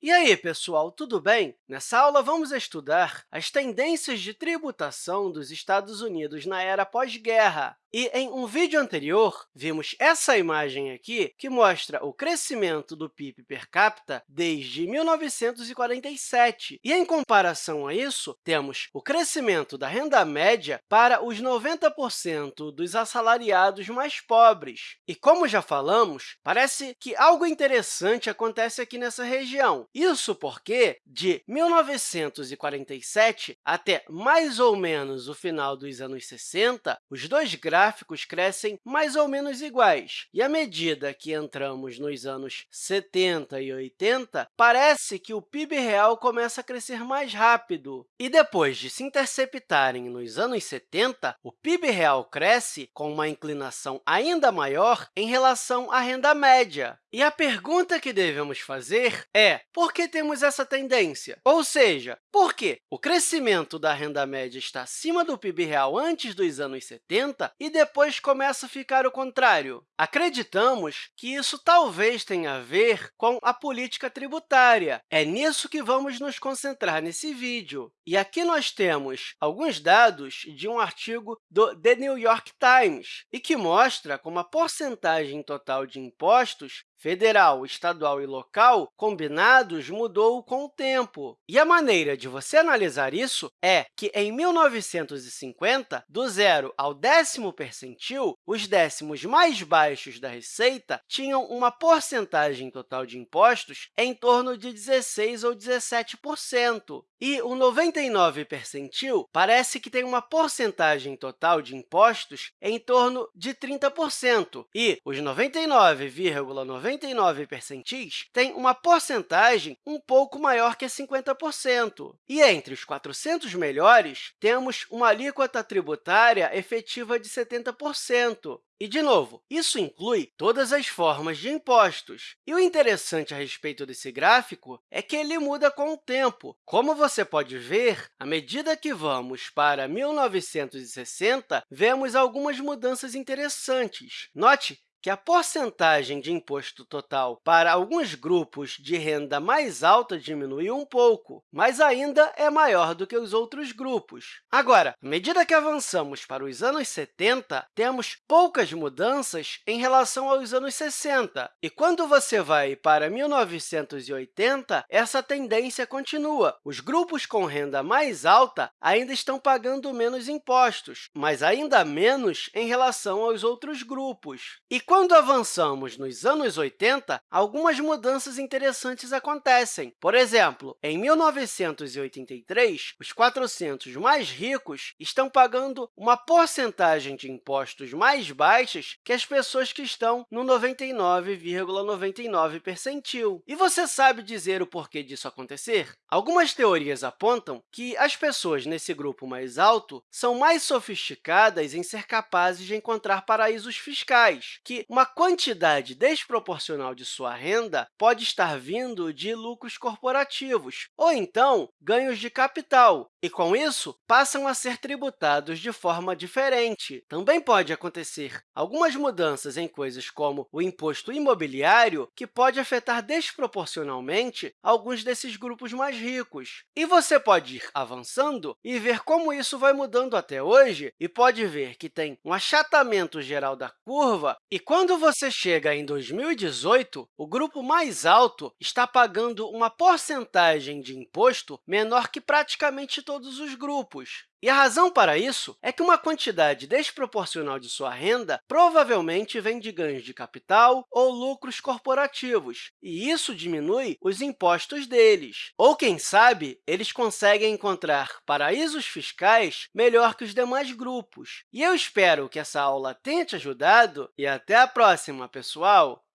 E aí, pessoal, tudo bem? Nessa aula, vamos estudar as tendências de tributação dos Estados Unidos na era pós-guerra. E, em um vídeo anterior, vimos essa imagem aqui, que mostra o crescimento do PIB per capita desde 1947. E, em comparação a isso, temos o crescimento da renda média para os 90% dos assalariados mais pobres. E, como já falamos, parece que algo interessante acontece aqui nessa região. Isso porque, de 1947 até mais ou menos o final dos anos 60, os dois gráficos gráficos crescem mais ou menos iguais. E à medida que entramos nos anos 70 e 80, parece que o PIB real começa a crescer mais rápido. E depois de se interceptarem nos anos 70, o PIB real cresce com uma inclinação ainda maior em relação à renda média. E a pergunta que devemos fazer é por que temos essa tendência? Ou seja, por que o crescimento da renda média está acima do PIB real antes dos anos 70 e depois começa a ficar o contrário? Acreditamos que isso talvez tenha a ver com a política tributária. É nisso que vamos nos concentrar nesse vídeo. E aqui nós temos alguns dados de um artigo do The New York Times, e que mostra como a porcentagem total de impostos federal, estadual e local combinados mudou com o tempo. E a maneira de você analisar isso é que, em 1950, do zero ao décimo percentil, os décimos mais baixos da receita tinham uma porcentagem total de impostos em torno de 16% ou 17%. E o 99 percentil parece que tem uma porcentagem total de impostos em torno de 30%, e os 99,99 99 percentis têm uma porcentagem um pouco maior que 50%. E entre os 400 melhores, temos uma alíquota tributária efetiva de 70%. E, de novo, isso inclui todas as formas de impostos. E o interessante a respeito desse gráfico é que ele muda com o tempo. Como você pode ver, à medida que vamos para 1960, vemos algumas mudanças interessantes. Note que a porcentagem de imposto total para alguns grupos de renda mais alta diminuiu um pouco, mas ainda é maior do que os outros grupos. Agora, à medida que avançamos para os anos 70, temos poucas mudanças em relação aos anos 60. E quando você vai para 1980, essa tendência continua. Os grupos com renda mais alta ainda estão pagando menos impostos, mas ainda menos em relação aos outros grupos. E quando avançamos nos anos 80, algumas mudanças interessantes acontecem. Por exemplo, em 1983, os 400 mais ricos estão pagando uma porcentagem de impostos mais baixas que as pessoas que estão no 99,99 ,99 percentil. E você sabe dizer o porquê disso acontecer? Algumas teorias apontam que as pessoas nesse grupo mais alto são mais sofisticadas em ser capazes de encontrar paraísos fiscais, uma quantidade desproporcional de sua renda pode estar vindo de lucros corporativos, ou então ganhos de capital, e, com isso, passam a ser tributados de forma diferente. Também pode acontecer algumas mudanças em coisas como o imposto imobiliário, que pode afetar desproporcionalmente alguns desses grupos mais ricos. E você pode ir avançando e ver como isso vai mudando até hoje, e pode ver que tem um achatamento geral da curva, e quando você chega em 2018, o grupo mais alto está pagando uma porcentagem de imposto menor que praticamente todos os grupos. E a razão para isso é que uma quantidade desproporcional de sua renda provavelmente vem de ganhos de capital ou lucros corporativos, e isso diminui os impostos deles. Ou, quem sabe, eles conseguem encontrar paraísos fiscais melhor que os demais grupos. E eu espero que essa aula tenha te ajudado, e até a próxima, pessoal!